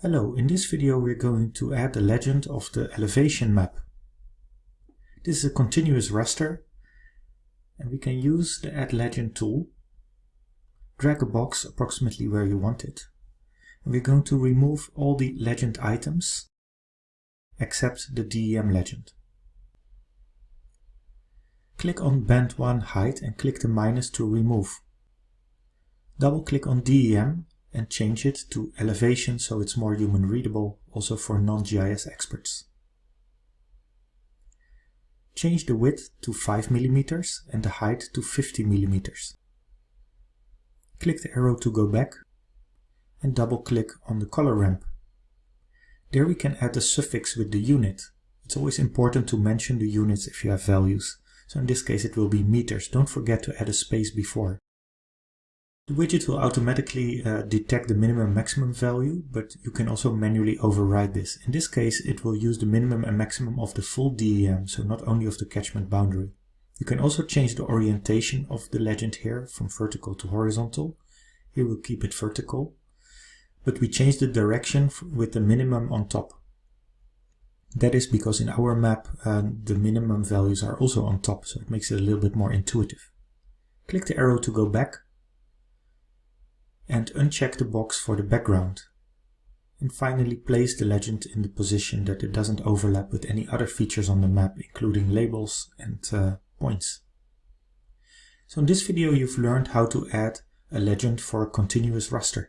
Hello, in this video we're going to add the legend of the elevation map. This is a continuous raster and we can use the add legend tool, drag a box approximately where you want it. And we're going to remove all the legend items except the DEM legend. Click on band 1 height and click the minus to remove. Double click on DEM and change it to elevation so it's more human readable also for non-GIS experts. Change the width to 5 mm and the height to 50 mm. Click the arrow to go back and double click on the color ramp. There we can add a suffix with the unit. It's always important to mention the units if you have values. So in this case it will be meters. Don't forget to add a space before. The widget will automatically uh, detect the minimum maximum value, but you can also manually override this. In this case, it will use the minimum and maximum of the full DEM, so not only of the catchment boundary. You can also change the orientation of the legend here from vertical to horizontal. Here we'll keep it vertical, but we change the direction with the minimum on top. That is because in our map uh, the minimum values are also on top, so it makes it a little bit more intuitive. Click the arrow to go back and uncheck the box for the background. And finally place the legend in the position that it doesn't overlap with any other features on the map, including labels and uh, points. So in this video you've learned how to add a legend for a continuous raster.